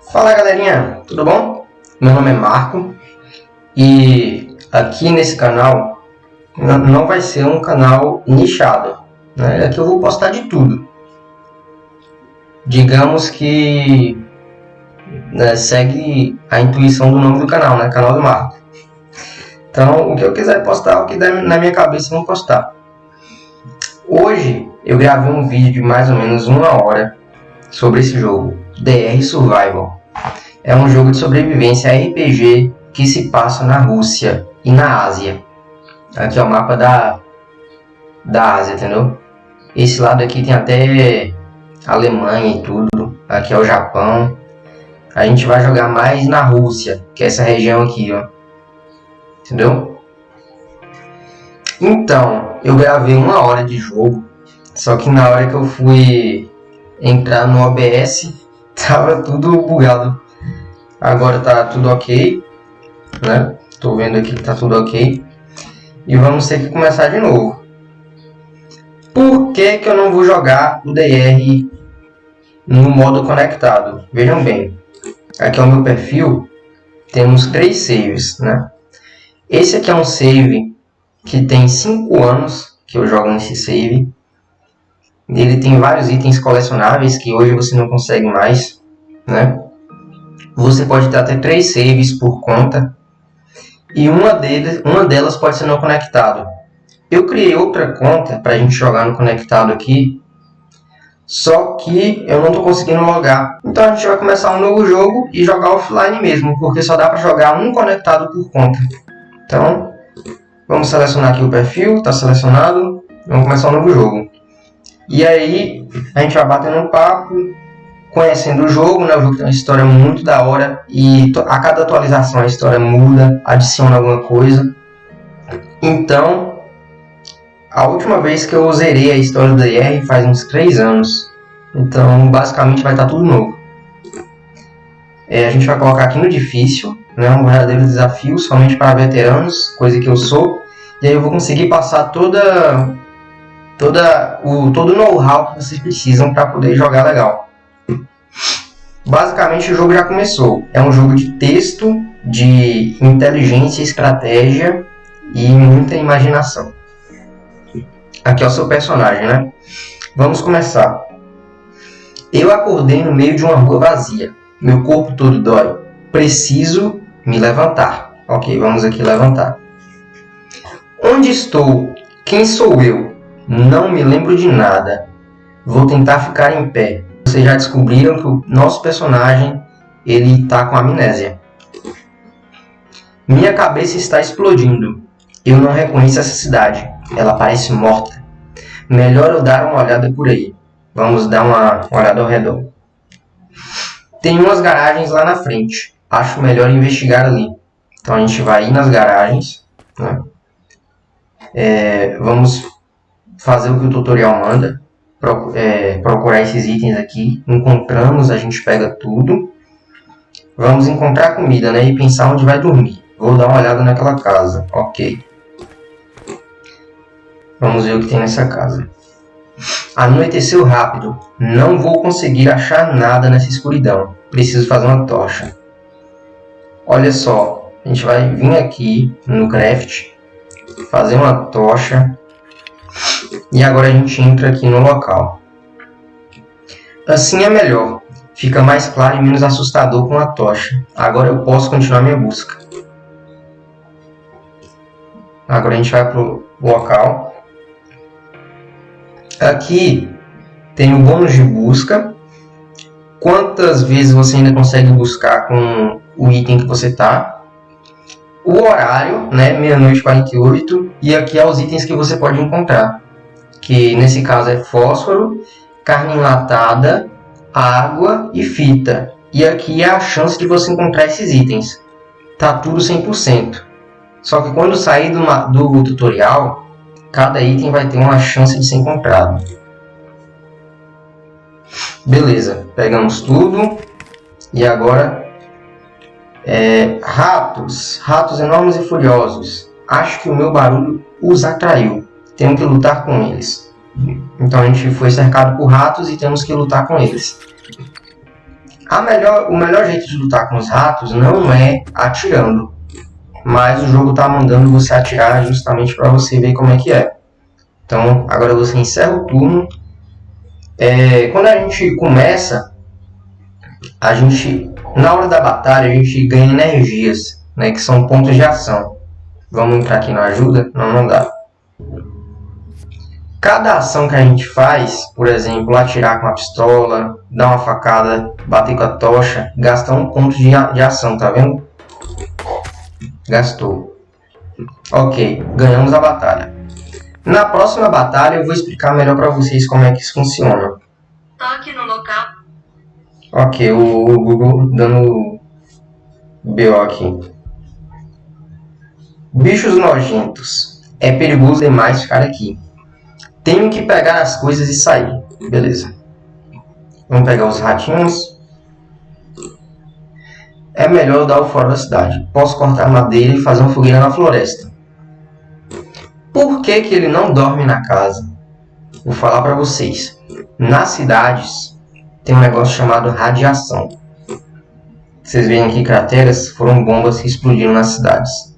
Fala galerinha, tudo bom? Meu nome é Marco e aqui nesse canal não vai ser um canal nichado, né? Aqui eu vou postar de tudo. Digamos que né, segue a intuição do nome do canal, né? Canal do Marco. Então, o que eu quiser postar, o que der na minha cabeça, eu vou postar. Hoje eu gravei um vídeo de mais ou menos uma hora sobre esse jogo, DR Survival. É um jogo de sobrevivência RPG que se passa na Rússia e na Ásia. Aqui é o mapa da, da Ásia, entendeu? Esse lado aqui tem até Alemanha e tudo. Aqui é o Japão. A gente vai jogar mais na Rússia, que é essa região aqui, ó. Entendeu? Então, eu gravei uma hora de jogo. Só que na hora que eu fui entrar no OBS, tava tudo bugado. Agora tá tudo ok, né? Tô vendo aqui que tá tudo ok. E vamos ter que começar de novo. Por que, que eu não vou jogar o DR no modo conectado? Vejam bem, aqui é o meu perfil, temos três saves, né? Esse aqui é um save que tem 5 anos que eu jogo nesse save. Ele tem vários itens colecionáveis que hoje você não consegue mais, né? Você pode ter até três saves por conta e uma, deles, uma delas pode ser não conectado. Eu criei outra conta para a gente jogar no conectado aqui, só que eu não estou conseguindo logar. Então a gente vai começar um novo jogo e jogar offline mesmo, porque só dá para jogar um conectado por conta. Então, vamos selecionar aqui o perfil, está selecionado, vamos começar um novo jogo. E aí, a gente vai batendo um papo, conhecendo o jogo, né? O jogo tem uma história muito da hora e a cada atualização a história muda, adiciona alguma coisa. Então, a última vez que eu zerei a história do DR faz uns 3 anos. Então, basicamente vai estar tudo novo. É, a gente vai colocar aqui no difícil, né? Um verdadeiro desafio somente para veteranos, coisa que eu sou. E aí eu vou conseguir passar toda toda o todo o know-how que vocês precisam para poder jogar legal. Basicamente o jogo já começou. É um jogo de texto, de inteligência, estratégia e muita imaginação. Aqui é o seu personagem, né? Vamos começar. Eu acordei no meio de uma rua vazia. Meu corpo todo dói. Preciso me levantar. Ok, vamos aqui levantar. Onde estou? Quem sou eu? Não me lembro de nada. Vou tentar ficar em pé vocês já descobriram que o nosso personagem ele está com amnésia. Minha cabeça está explodindo. Eu não reconheço essa cidade. Ela parece morta. Melhor eu dar uma olhada por aí. Vamos dar uma olhada ao redor. Tem umas garagens lá na frente. Acho melhor investigar ali. Então a gente vai ir nas garagens. Né? É, vamos fazer o que o tutorial manda é, procurar esses itens aqui. Encontramos, a gente pega tudo. Vamos encontrar comida, né? E pensar onde vai dormir. Vou dar uma olhada naquela casa. Ok. Vamos ver o que tem nessa casa. Anoiteceu rápido. Não vou conseguir achar nada nessa escuridão. Preciso fazer uma tocha. Olha só. A gente vai vir aqui no craft. Fazer uma tocha. E agora a gente entra aqui no local. Assim é melhor. Fica mais claro e menos assustador com a tocha. Agora eu posso continuar minha busca. Agora a gente vai para o local. Aqui tem o bônus de busca. Quantas vezes você ainda consegue buscar com o item que você está. O horário, né, meia-noite 48. E aqui é os itens que você pode encontrar que nesse caso é fósforo, carne enlatada, água e fita. E aqui é a chance de você encontrar esses itens. Tá tudo 100%. Só que quando sair do, do tutorial, cada item vai ter uma chance de ser encontrado. Beleza, pegamos tudo. E agora, é, ratos, ratos enormes e furiosos. Acho que o meu barulho os atraiu temos que lutar com eles. Então a gente foi cercado por ratos e temos que lutar com eles. A melhor, o melhor jeito de lutar com os ratos não é atirando, mas o jogo está mandando você atirar justamente para você ver como é que é. Então, agora você encerra o turno. É, quando a gente começa, a gente, na hora da batalha, a gente ganha energias, né, que são pontos de ação. Vamos entrar aqui na ajuda? Não, não dá. Cada ação que a gente faz, por exemplo, atirar com a pistola, dar uma facada, bater com a tocha, gasta um ponto de, de ação, tá vendo? Gastou. Ok, ganhamos a batalha. Na próxima batalha eu vou explicar melhor para vocês como é que isso funciona. Toque no local. Ok, o, o Google dando BO aqui. Bichos nojentos. É perigoso demais ficar aqui. Tenho que pegar as coisas e sair. Beleza. Vamos pegar os ratinhos. É melhor dar o fora da cidade. Posso cortar madeira e fazer uma fogueira na floresta. Por que, que ele não dorme na casa? Vou falar para vocês. Nas cidades tem um negócio chamado radiação. Vocês veem aqui crateras foram bombas que explodiram nas cidades.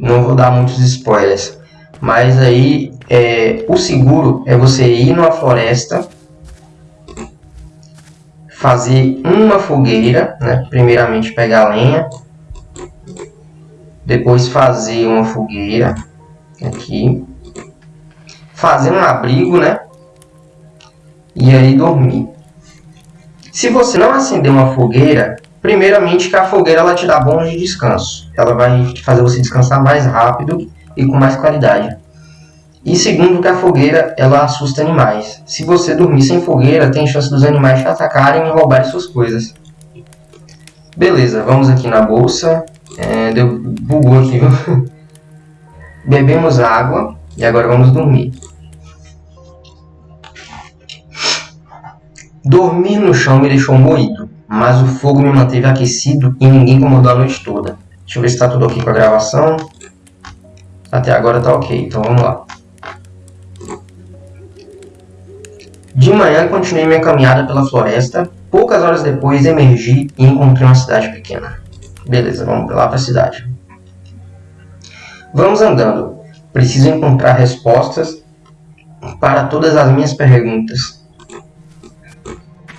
Não vou dar muitos spoilers. Mas aí é, o seguro é você ir numa floresta, fazer uma fogueira, né? primeiramente pegar lenha, depois fazer uma fogueira aqui, fazer um abrigo, né? E aí dormir. Se você não acender uma fogueira, primeiramente que a fogueira ela te dá bônus de descanso. Ela vai fazer você descansar mais rápido e com mais qualidade. E segundo que a fogueira ela assusta animais. Se você dormir sem fogueira, tem chance dos animais te atacarem e roubarem suas coisas. Beleza, vamos aqui na bolsa. É, deu, bugou aqui, viu? Bebemos água e agora vamos dormir. Dormir no chão me deixou moído, mas o fogo me manteve aquecido e ninguém incomodou a noite toda. Deixa eu ver se está tudo ok com a gravação. Até agora está ok, então vamos lá. De manhã continuei minha caminhada pela floresta. Poucas horas depois emergi e encontrei uma cidade pequena. Beleza, vamos lá para a cidade. Vamos andando. Preciso encontrar respostas para todas as minhas perguntas.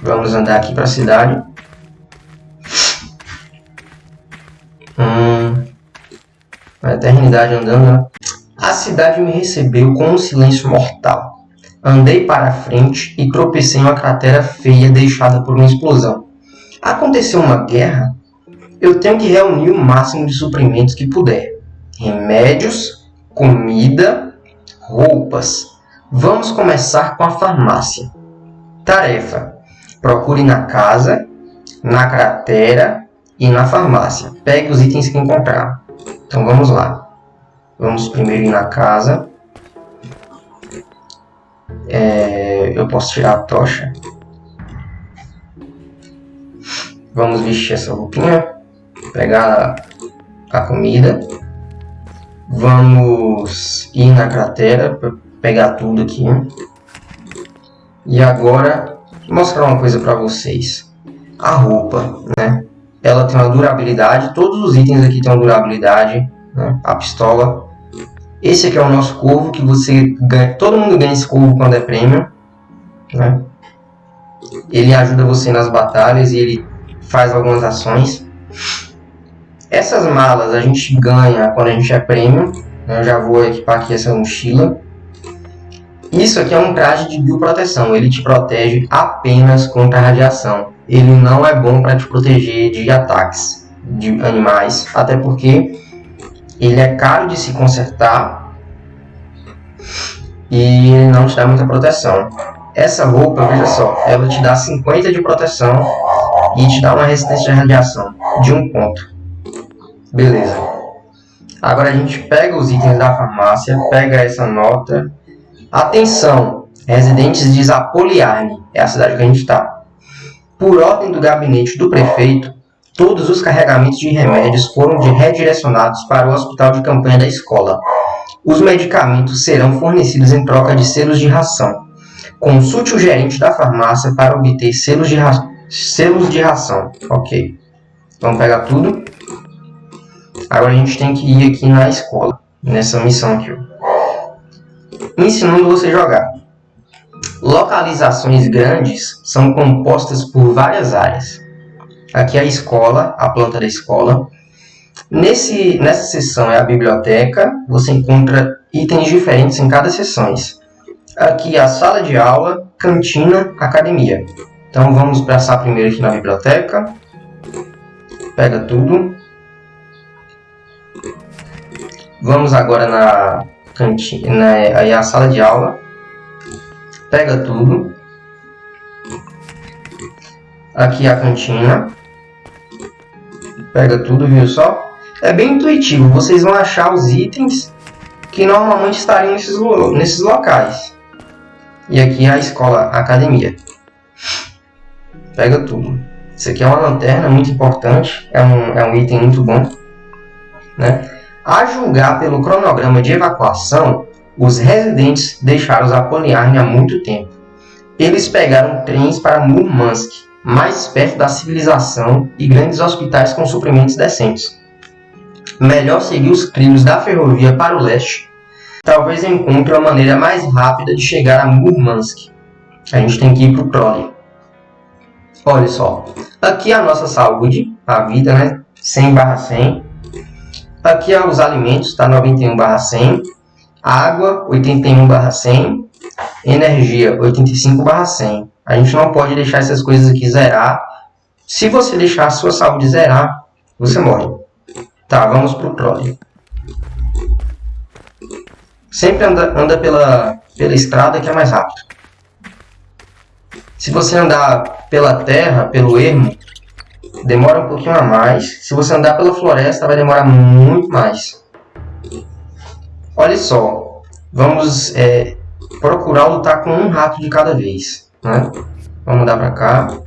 Vamos andar aqui para a cidade. Hum, uma eternidade andando. Né? A cidade me recebeu com um silêncio mortal. Andei para frente e tropecei em uma cratera feia deixada por uma explosão. Aconteceu uma guerra? Eu tenho que reunir o máximo de suprimentos que puder. Remédios, comida, roupas. Vamos começar com a farmácia. Tarefa: procure na casa, na cratera e na farmácia. Pegue os itens que encontrar. Então vamos lá. Vamos primeiro ir na casa. É, eu posso tirar a tocha. Vamos vestir essa roupinha. Pegar a comida. Vamos ir na cratera para pegar tudo aqui. E agora, mostrar uma coisa para vocês. A roupa, né? Ela tem uma durabilidade, todos os itens aqui têm uma durabilidade. Né? A pistola esse aqui é o nosso corvo, que você ganha, todo mundo ganha esse corvo quando é prêmio. Né? Ele ajuda você nas batalhas e ele faz algumas ações. Essas malas a gente ganha quando a gente é prêmio. Né? Eu já vou equipar aqui essa mochila. Isso aqui é um traje de bioproteção. Ele te protege apenas contra a radiação. Ele não é bom para te proteger de ataques de animais. Até porque ele é caro de se consertar e ele não te dá muita proteção. Essa roupa, veja só, ela te dá 50 de proteção e te dá uma resistência de radiação de um ponto. Beleza. Agora a gente pega os itens da farmácia, pega essa nota. Atenção, residentes de Zapoliarne, é a cidade que a gente está. Por ordem do gabinete do prefeito, Todos os carregamentos de remédios foram redirecionados para o hospital de campanha da escola. Os medicamentos serão fornecidos em troca de selos de ração. Consulte o gerente da farmácia para obter selos de, ra selos de ração. Ok. Vamos pegar tudo. Agora a gente tem que ir aqui na escola. Nessa missão aqui. Ensinando você jogar. Localizações grandes são compostas por várias áreas. Aqui é a escola, a planta da escola. Nesse, nessa seção é a biblioteca. Você encontra itens diferentes em cada seção. Aqui é a sala de aula, cantina, academia. Então vamos passar primeiro aqui na biblioteca. Pega tudo. Vamos agora na cantina, na, aí a sala de aula. Pega tudo. Aqui a cantina. Pega tudo, viu só? É bem intuitivo. Vocês vão achar os itens que normalmente estariam nesses, nesses locais. E aqui é a escola, a academia. Pega tudo. Isso aqui é uma lanterna muito importante, é um, é um item muito bom. Né? A julgar pelo cronograma de evacuação, os residentes deixaram os Apoliarne há muito tempo. Eles pegaram trens para Murmansk, mais perto da civilização e grandes hospitais com suprimentos decentes. Melhor seguir os trilhos da ferrovia para o leste talvez encontre uma maneira mais rápida de chegar a Murmansk. A gente tem que ir para o Prole. Olha só, aqui é a nossa saúde, a vida, né? 100 barra 100. Aqui é os alimentos, está 91 barra 100. Água, 81 barra 100. Energia, 85 barra 100. A gente não pode deixar essas coisas aqui zerar. Se você deixar a sua saúde zerar, você morre. Tá, vamos para o Prole. Sempre anda, anda pela, pela estrada que é mais rápido. Se você andar pela terra, pelo ermo, demora um pouquinho a mais. Se você andar pela floresta, vai demorar muito mais. Olha só, vamos é, procurar lutar com um rato de cada vez. Né? Vamos mudar para cá.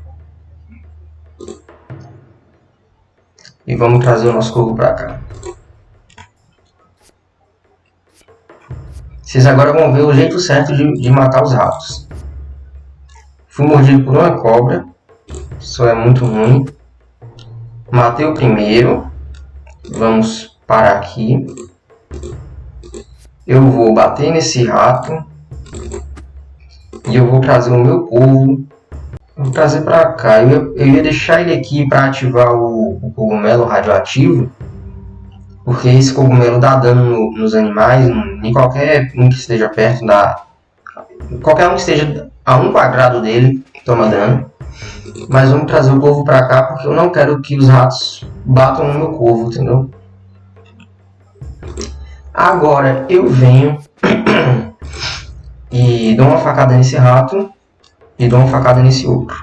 E vamos trazer o nosso corvo para cá. Vocês agora vão ver o jeito certo de, de matar os ratos. Fui mordido por uma cobra. Isso é muito ruim. Matei o primeiro. Vamos parar aqui. Eu vou bater nesse rato. E eu vou trazer o meu povo. Vou trazer para cá. Eu, eu ia deixar ele aqui para ativar o, o cogumelo radioativo porque esse cogumelo dá dano no, nos animais, em qualquer um que esteja perto da. Qualquer um que esteja a um quadrado dele toma dano. Mas vamos trazer o corvo para cá porque eu não quero que os ratos batam no meu corvo, entendeu? Agora eu venho e dou uma facada nesse rato e dou uma facada nesse outro.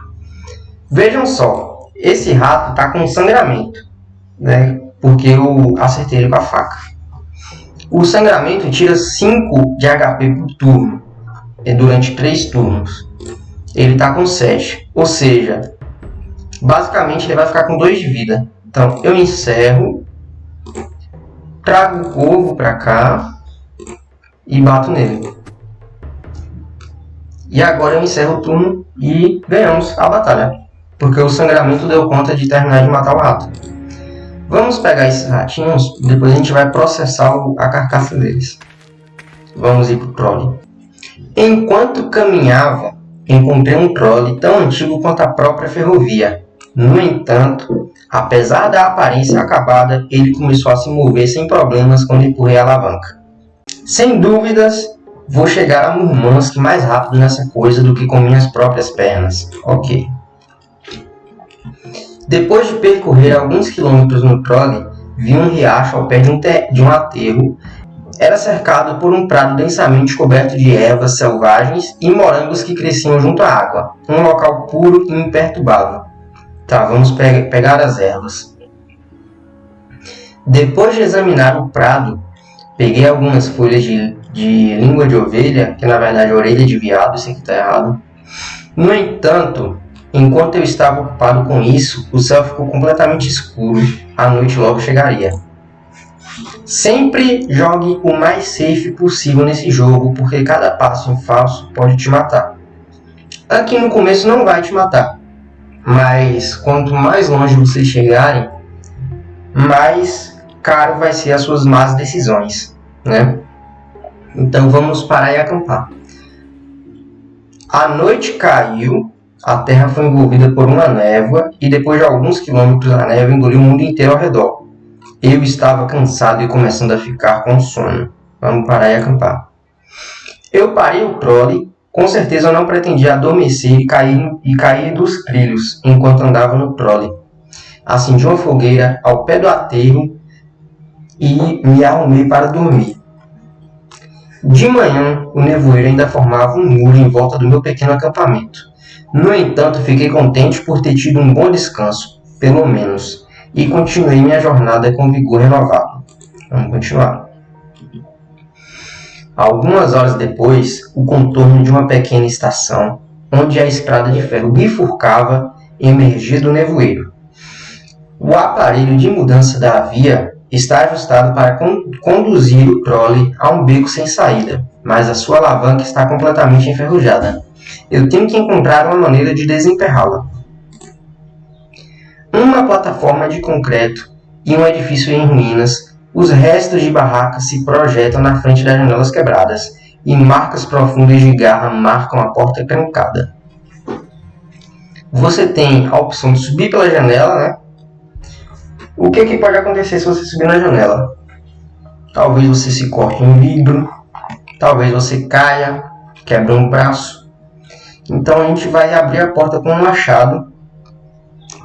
Vejam só, esse rato está com sangramento, né? porque eu acertei ele com a faca. O sangramento tira 5 de HP por turno, é durante 3 turnos. Ele está com 7, ou seja, basicamente ele vai ficar com 2 de vida. Então eu encerro, trago o corvo para cá e bato nele. E agora eu encerro o turno e ganhamos a batalha. Porque o sangramento deu conta de terminar de matar o rato. Vamos pegar esses ratinhos, depois a gente vai processar a carcaça deles. Vamos ir para o troll. Enquanto caminhava, encontrei um troll tão antigo quanto a própria ferrovia. No entanto, apesar da aparência acabada, ele começou a se mover sem problemas quando empurrei a alavanca. Sem dúvidas, vou chegar a Murmansk mais rápido nessa coisa do que com minhas próprias pernas. Ok. Depois de percorrer alguns quilômetros no trolley, vi um riacho ao pé de um, de um aterro. Era cercado por um prado densamente coberto de ervas selvagens e morangos que cresciam junto à água. Um local puro e imperturbável. Tá, vamos pe pegar as ervas. Depois de examinar o prado, peguei algumas folhas de, de língua de ovelha, que na verdade é orelha de viado, isso aqui está errado. No entanto, Enquanto eu estava ocupado com isso, o céu ficou completamente escuro. A noite logo chegaria. Sempre jogue o mais safe possível nesse jogo, porque cada passo em falso pode te matar. Aqui no começo não vai te matar, mas quanto mais longe vocês chegarem, mais caro vai ser as suas más decisões, né? Então vamos parar e acampar. A noite caiu, a terra foi envolvida por uma névoa e depois de alguns quilômetros a névoa engoliu o mundo inteiro ao redor. Eu estava cansado e começando a ficar com sono. Vamos parar e acampar. Eu parei o trole. Com certeza eu não pretendia adormecer e cair, e cair dos trilhos enquanto andava no trole. Acendi uma fogueira ao pé do aterro e me arrumei para dormir. De manhã, o nevoeiro ainda formava um muro em volta do meu pequeno acampamento. No entanto, fiquei contente por ter tido um bom descanso, pelo menos, e continuei minha jornada com vigor renovado. Vamos continuar. Algumas horas depois, o contorno de uma pequena estação, onde a estrada de ferro bifurcava, emergia do nevoeiro. O aparelho de mudança da via está ajustado para con conduzir o trole a um beco sem saída, mas a sua alavanca está completamente enferrujada. Eu tenho que encontrar uma maneira de desemperrá-la. Uma plataforma de concreto e um edifício em ruínas, os restos de barracas se projetam na frente das janelas quebradas, e marcas profundas de garra marcam a porta trancada. Você tem a opção de subir pela janela, né? O que, que pode acontecer se você subir na janela? Talvez você se corte um vidro, talvez você caia, quebre um braço. Então a gente vai abrir a porta com um machado,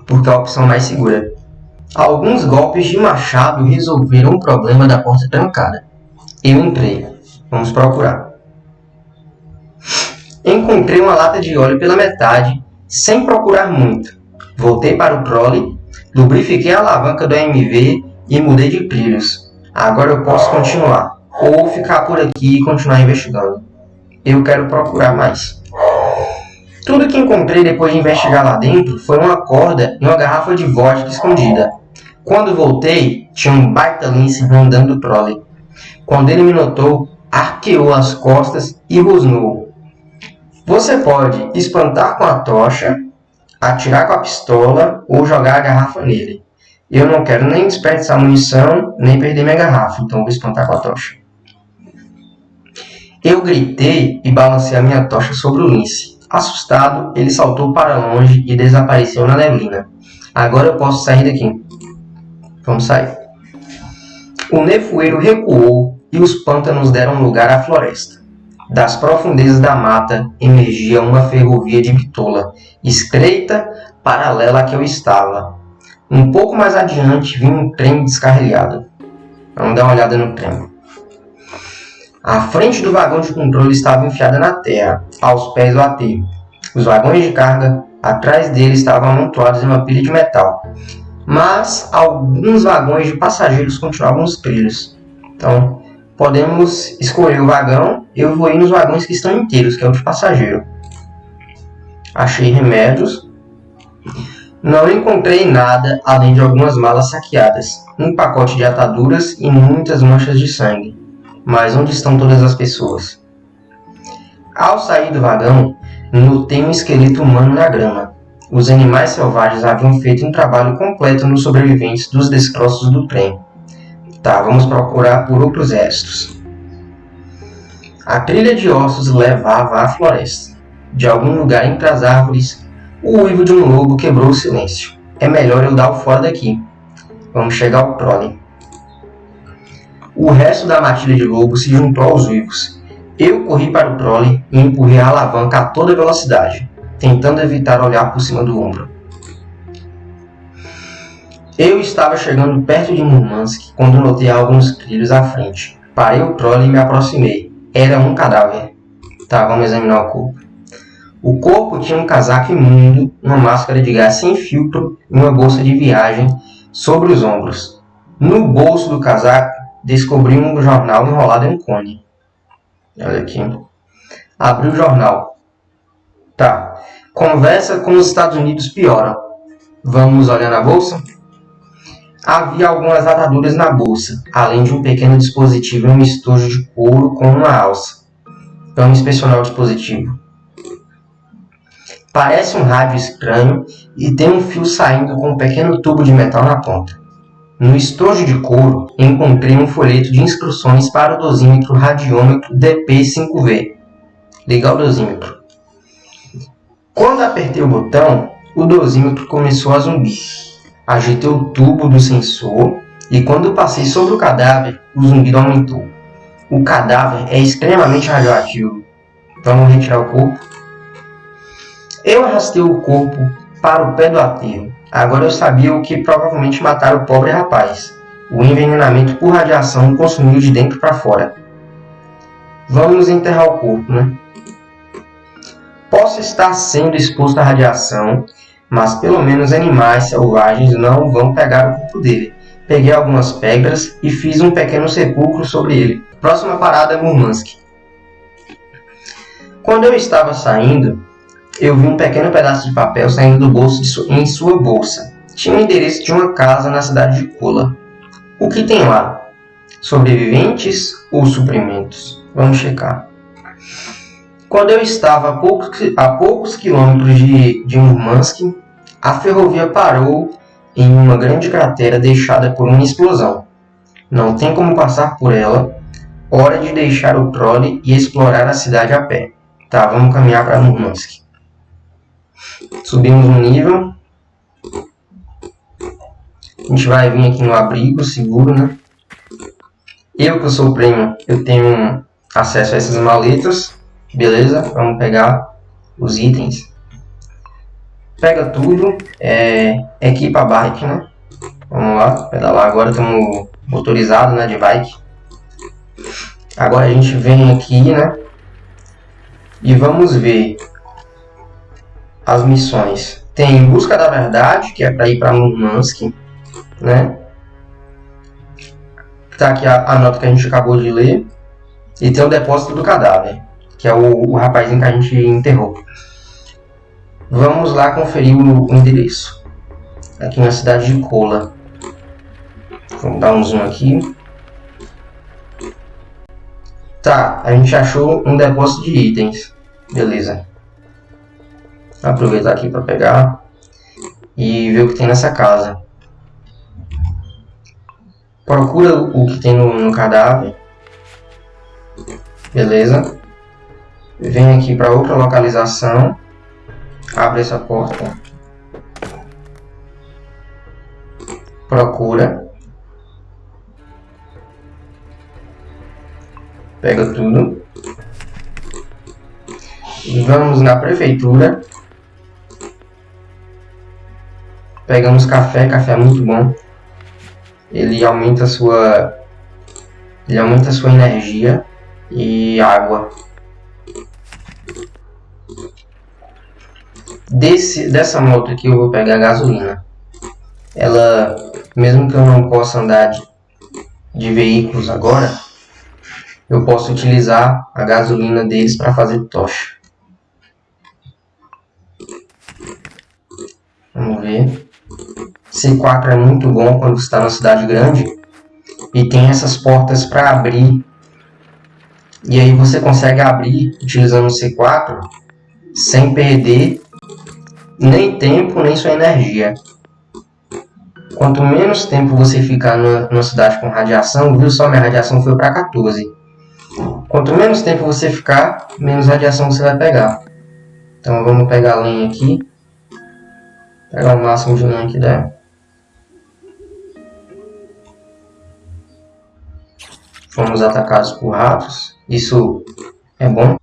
porque é a opção mais segura. Alguns golpes de machado resolveram o problema da porta trancada. Eu entrei. Vamos procurar. Encontrei uma lata de óleo pela metade, sem procurar muito. Voltei para o trole Lubrifiquei a alavanca do MV e mudei de trilhos. Agora eu posso continuar. Ou ficar por aqui e continuar investigando. Eu quero procurar mais. Tudo que encontrei depois de investigar lá dentro foi uma corda e uma garrafa de vodka escondida. Quando voltei, tinha um baita lince rondando o trole. Quando ele me notou, arqueou as costas e rosnou. Você pode espantar com a tocha atirar com a pistola ou jogar a garrafa nele. Eu não quero nem desperdiçar munição, nem perder minha garrafa, então vou espantar com a tocha. Eu gritei e balancei a minha tocha sobre o lince. Assustado, ele saltou para longe e desapareceu na neblina. Agora eu posso sair daqui. Vamos sair. O nevoeiro recuou e os pântanos deram lugar à floresta. Das profundezas da mata emergia uma ferrovia de bitola, estreita, paralela à que eu estava. Um pouco mais adiante vinha um trem descarrilhado. Vamos dar uma olhada no trem. A frente do vagão de controle estava enfiada na terra, aos pés do aterro. Os vagões de carga, atrás dele, estavam amontoados em uma pilha de metal. Mas alguns vagões de passageiros continuavam nos trilhos. Então, podemos escolher o vagão. Eu vou ir nos vagões que estão inteiros, que é o de passageiro. Achei remédios. Não encontrei nada além de algumas malas saqueadas, um pacote de ataduras e muitas manchas de sangue. Mas onde estão todas as pessoas? Ao sair do vagão, notei um esqueleto humano na grama. Os animais selvagens haviam feito um trabalho completo nos sobreviventes dos destroços do trem. Tá, vamos procurar por outros restos. A trilha de ossos levava à floresta. De algum lugar entre as árvores, o uivo de um lobo quebrou o silêncio. É melhor eu dar o fora daqui. Vamos chegar ao prole. O resto da matilha de lobo se juntou aos uivos. Eu corri para o trole e empurrei a alavanca a toda velocidade, tentando evitar olhar por cima do ombro. Eu estava chegando perto de Murmansk quando notei alguns trilhos à frente. Parei o trole e me aproximei. Era um cadáver. Tá, vamos examinar o corpo. O corpo tinha um casaco imundo, uma máscara de gás sem filtro e uma bolsa de viagem sobre os ombros. No bolso do casaco, descobri um jornal enrolado em um cone. Olha aqui. Abri o jornal. Tá. Conversa com os Estados Unidos piora. Vamos olhar na bolsa? Havia algumas ataduras na bolsa, além de um pequeno dispositivo em um estojo de couro com uma alça. Vamos inspecionar o dispositivo. Parece um rádio estranho e tem um fio saindo com um pequeno tubo de metal na ponta. No estojo de couro, encontrei um folheto de instruções para o dosímetro radiômetro DP5V. Ligar o dosímetro. Quando apertei o botão, o dosímetro começou a zumbir. Agitei o tubo do sensor e quando passei sobre o cadáver, o zumbido aumentou. O cadáver é extremamente radioativo. Vamos retirar o corpo. Eu arrastei o corpo para o pé do aterro. Agora eu sabia o que provavelmente mataram o pobre rapaz. O envenenamento por radiação consumiu de dentro para fora. Vamos enterrar o corpo, né? Posso estar sendo exposto à radiação, mas pelo menos animais selvagens não vão pegar o corpo dele. Peguei algumas pedras e fiz um pequeno sepulcro sobre ele. Próxima parada é Murmansk. Quando eu estava saindo, eu vi um pequeno pedaço de papel saindo do bolso su em sua bolsa. Tinha o endereço de uma casa na cidade de Kola. O que tem lá? Sobreviventes ou suprimentos? Vamos checar. Quando eu estava a poucos, a poucos quilômetros de, de Murmansk, a ferrovia parou em uma grande cratera deixada por uma explosão. Não tem como passar por ela. Hora de deixar o trole e explorar a cidade a pé. Tá, vamos caminhar para Murmansk. Subimos um nível. A gente vai vir aqui no abrigo seguro, né? Eu que sou o prêmio, eu tenho acesso a essas maletas. Beleza? Vamos pegar os itens. Pega tudo. É, equipa a bike, né? Vamos lá, pedalar. Agora estamos motorizado, né? De bike. Agora a gente vem aqui, né? E vamos ver as missões. Tem Busca da Verdade, que é para ir para Murmansk, né? Tá aqui a, a, nota que a gente acabou de ler. E tem o Depósito do Cadáver, que é o, o rapazinho que a gente enterrou. Vamos lá conferir o, o endereço. Aqui na cidade de Kola. Vamos dar um zoom aqui. Tá, a gente achou um depósito de itens. Beleza aproveitar aqui para pegar e ver o que tem nessa casa. Procura o que tem no, no cadáver. Beleza. Vem aqui para outra localização. Abre essa porta. Procura. Pega tudo. Vamos na prefeitura. Pegamos café, café é muito bom. Ele aumenta sua ele aumenta sua energia e água. Desse, dessa moto aqui eu vou pegar gasolina. Ela, mesmo que eu não possa andar de, de veículos agora, eu posso utilizar a gasolina deles para fazer tocha. Vamos ver. C4 é muito bom quando está na cidade grande e tem essas portas para abrir. E aí você consegue abrir utilizando o C4 sem perder nem tempo nem sua energia. Quanto menos tempo você ficar numa, cidade com radiação, viu só minha radiação foi para 14. Quanto menos tempo você ficar, menos radiação você vai pegar. Então vamos pegar a lenha aqui. Pegar o máximo de lenha que der. fomos atacados por ratos. Isso é bom.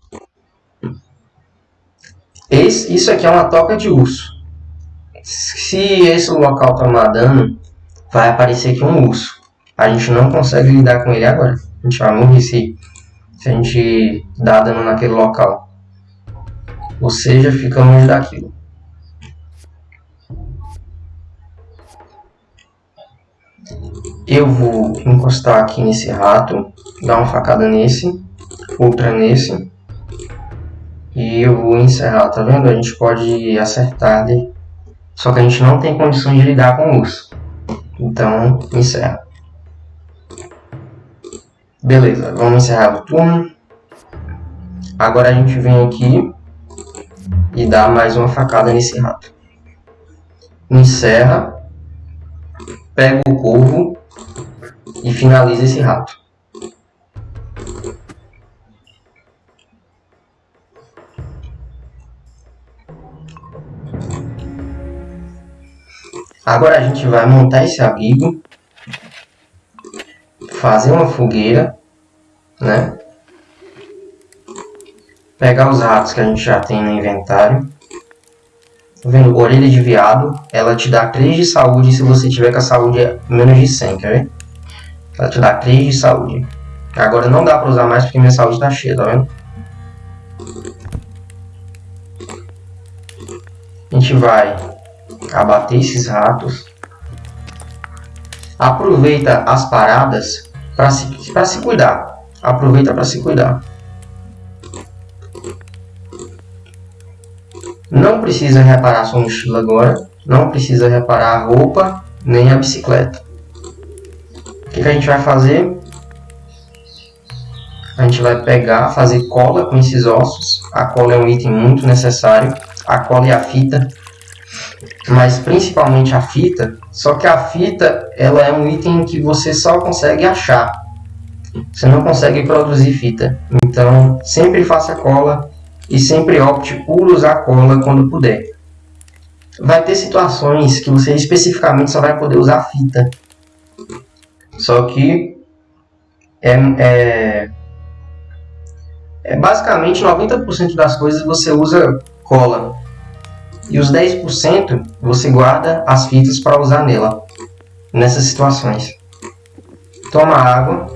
Esse, isso aqui é uma toca de urso. Se esse local tomar dano, vai aparecer aqui um urso. A gente não consegue lidar com ele agora. A gente vai morrer se, se a gente dar dano naquele local. Ou seja, fica longe daquilo. Eu vou encostar aqui nesse rato, dar uma facada nesse, outra nesse. E eu vou encerrar, tá vendo? A gente pode acertar ali. Só que a gente não tem condições de lidar com o urso. Então, encerra. Beleza, vamos encerrar o turno. Agora a gente vem aqui e dá mais uma facada nesse rato. Encerra, pega o corvo e finaliza esse rato. Agora a gente vai montar esse abrigo, fazer uma fogueira, né? Pegar os ratos que a gente já tem no inventário. Tá vendo? Orelha de viado, ela te dá 3 de saúde se você tiver com a saúde menos de 100, quer ver? Ela te dá 3 de saúde. Agora não dá pra usar mais porque minha saúde tá cheia, tá vendo? A gente vai abater esses ratos. Aproveita as paradas para se, se cuidar. Aproveita para se cuidar. Não precisa reparar sua mochila agora. Não precisa reparar a roupa nem a bicicleta. O que, que a gente vai fazer? A gente vai pegar, fazer cola com esses ossos. A cola é um item muito necessário. A cola e a fita mas principalmente a fita. Só que a fita ela é um item que você só consegue achar. Você não consegue produzir fita. Então sempre faça cola e sempre opte por usar cola quando puder. Vai ter situações que você especificamente só vai poder usar fita. Só que é, é, é basicamente 90% das coisas você usa cola e os 10% você guarda as fitas para usar nela, nessas situações. Toma água,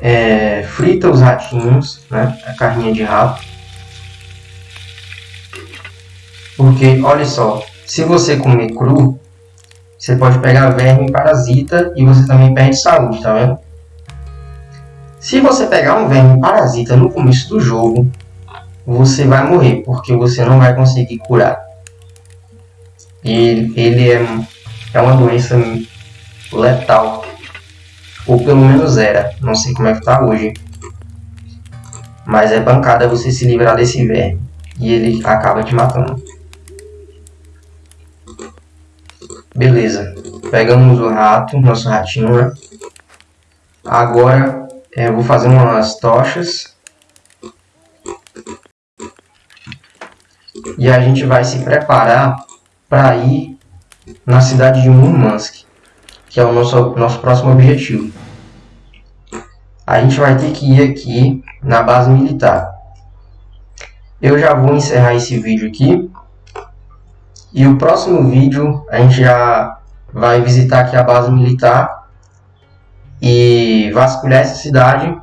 é, frita os ratinhos, né, a carninha de rato. Porque, olha só, se você comer cru, você pode pegar verme parasita e você também perde saúde, tá vendo? Se você pegar um verme parasita no começo do jogo, você vai morrer, porque você não vai conseguir curar. E ele é, é uma doença letal. Ou pelo menos era. Não sei como é que tá hoje. Mas é pancada você se livrar desse verme. E ele acaba te matando. Beleza. Pegamos o rato, nosso ratinho, né? Agora é, eu vou fazer umas tochas e a gente vai se preparar para ir na cidade de Murmansk, que é o nosso, nosso próximo objetivo. A gente vai ter que ir aqui na base militar. Eu já vou encerrar esse vídeo aqui. E o próximo vídeo a gente já vai visitar aqui a base militar e vasculhar essa cidade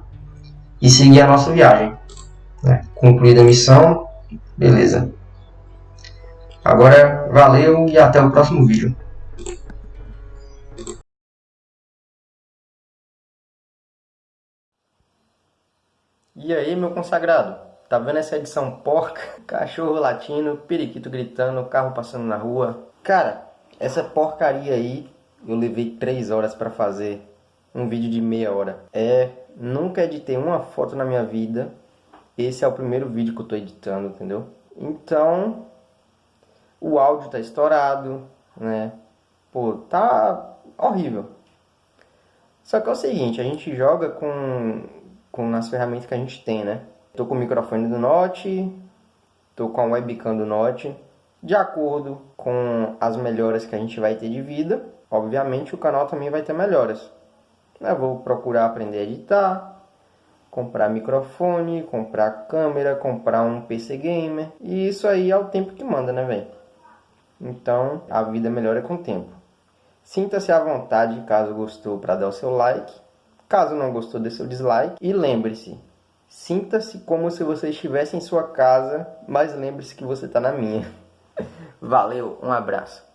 e seguir a nossa viagem. Né? Concluída a missão, beleza. Agora, valeu e até o próximo vídeo. E aí, meu consagrado? Tá vendo essa edição porca? Cachorro latindo, periquito gritando, carro passando na rua. Cara, essa porcaria aí, eu levei 3 horas pra fazer um vídeo de meia hora. É, nunca editei uma foto na minha vida. Esse é o primeiro vídeo que eu tô editando, entendeu? Então, o áudio tá estourado, né? Pô, tá horrível. Só que é o seguinte, a gente joga com, com as ferramentas que a gente tem, né? Tô com o microfone do Note, tô com a webcam do Note. De acordo com as melhoras que a gente vai ter de vida, obviamente o canal também vai ter melhoras. Eu vou procurar aprender a editar, comprar microfone, comprar câmera, comprar um PC gamer. E isso aí é o tempo que manda, né, velho? Então, a vida melhora com o tempo. Sinta-se à vontade, caso gostou, para dar o seu like. Caso não gostou, dê seu dislike. E lembre-se, sinta-se como se você estivesse em sua casa, mas lembre-se que você está na minha. Valeu, um abraço.